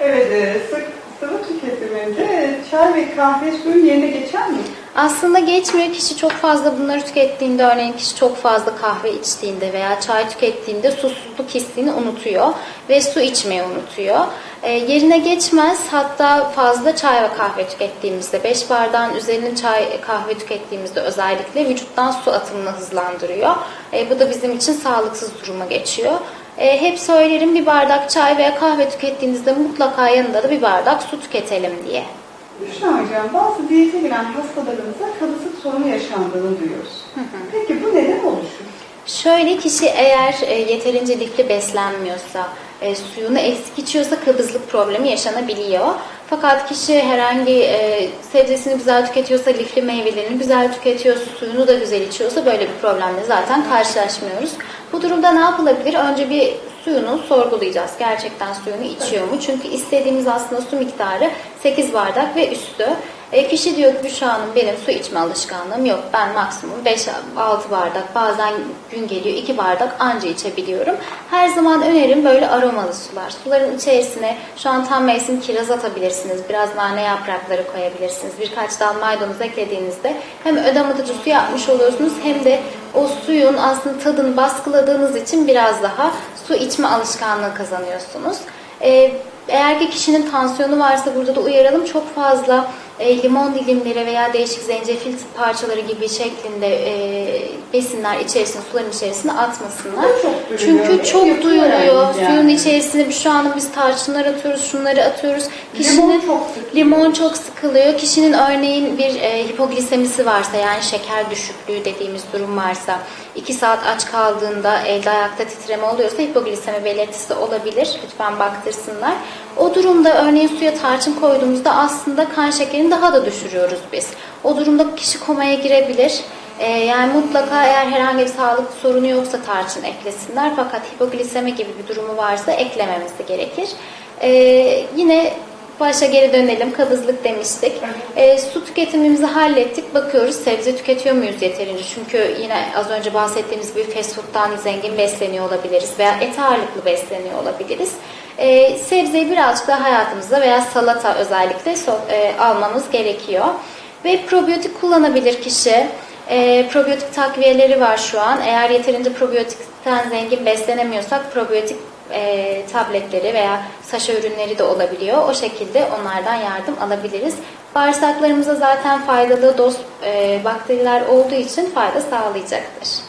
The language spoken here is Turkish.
Evet, e, sıvı tüketiminde çay ve kahve suyun yerine geçer mi? Aslında geçmiyor. Kişi çok fazla bunları tükettiğinde, örneğin kişi çok fazla kahve içtiğinde veya çay tükettiğinde susuzluk hissini unutuyor ve su içmeyi unutuyor. E, yerine geçmez. Hatta fazla çay ve kahve tükettiğimizde, 5 bardağın üzerine çay kahve tükettiğimizde özellikle vücuttan su atımını hızlandırıyor. E, bu da bizim için sağlıksız duruma geçiyor. E, hep söylerim bir bardak çay veya kahve tükettiğinizde mutlaka yanında da bir bardak su tüketelim diye. Büşra Hocam, bazı diyete giren hastalarımızda kabızlık sorunu yaşandığını duyuyoruz. Peki bu neden oluşur? Şöyle kişi eğer e, yeterince lifli beslenmiyorsa, e, suyunu eksik içiyorsa kabızlık problemi yaşanabiliyor. Fakat kişi herhangi e, sebzesini güzel tüketiyorsa, lifli meyvelerini güzel tüketiyorsa, suyunu da güzel içiyorsa böyle bir problemle zaten karşılaşmıyoruz. Bu durumda ne yapılabilir? Önce bir suyunu sorgulayacağız. Gerçekten suyunu içiyor mu? Çünkü istediğimiz aslında su miktarı 8 bardak ve üstü. E, kişi diyor ki Büşra Hanım benim su içme alışkanlığım yok. Ben maksimum 5-6 bardak bazen gün geliyor 2 bardak anca içebiliyorum. Her zaman önerim böyle aromalı sular. Suların içerisine şu an tam mevsim kiraz atabilirsiniz. Biraz nane yaprakları koyabilirsiniz. Birkaç dal maydanoz eklediğinizde hem ödematıcı su yapmış oluyorsunuz hem de o suyun aslında tadını baskıladığınız için biraz daha su içme alışkanlığı kazanıyorsunuz. E, eğer ki kişinin tansiyonu varsa burada da uyaralım çok fazla e, limon dilimleri veya değişik zencefil parçaları gibi şeklinde e, besinler içerisine, suların içerisine atmasınlar. Çok. Çünkü çok duyuluyor. yani. Suyun içerisine şu an biz tarçınlar atıyoruz, şunları atıyoruz. Kişinin Limon çok sıkılıyor. limon çok sıkılıyor. Kişinin örneğin bir e, hipoglisemisi varsa yani şeker düşüklüğü dediğimiz durum varsa 2 saat aç kaldığında elde ayakta titreme oluyorsa hipoglisemi belirtisi olabilir. Lütfen baktırsınlar. O durumda örneğin suya tarçın koyduğumuzda aslında kan şekerini daha da düşürüyoruz biz. O durumda kişi komaya girebilir. Ee, yani mutlaka eğer herhangi bir sağlık sorunu yoksa tarçın eklesinler. Fakat hipoglisemi gibi bir durumu varsa eklememesi gerekir. Ee, yine başa geri dönelim. Kabızlık demiştik. Ee, su tüketimimizi hallettik. Bakıyoruz sebze tüketiyor muyuz yeterince? Çünkü yine az önce bahsettiğimiz gibi fast food'dan zengin besleniyor olabiliriz veya et ağırlıklı besleniyor olabiliriz. Ee, sebzeyi birazcık daha hayatımızda veya salata özellikle so- e, almamız gerekiyor. Ve probiyotik kullanabilir kişi. E, probiyotik takviyeleri var şu an. Eğer yeterince probiyotikten zengin beslenemiyorsak probiyotik e, tabletleri veya saşa ürünleri de olabiliyor. O şekilde onlardan yardım alabiliriz. Bağırsaklarımıza zaten faydalı doz e, bakteriler olduğu için fayda sağlayacaktır.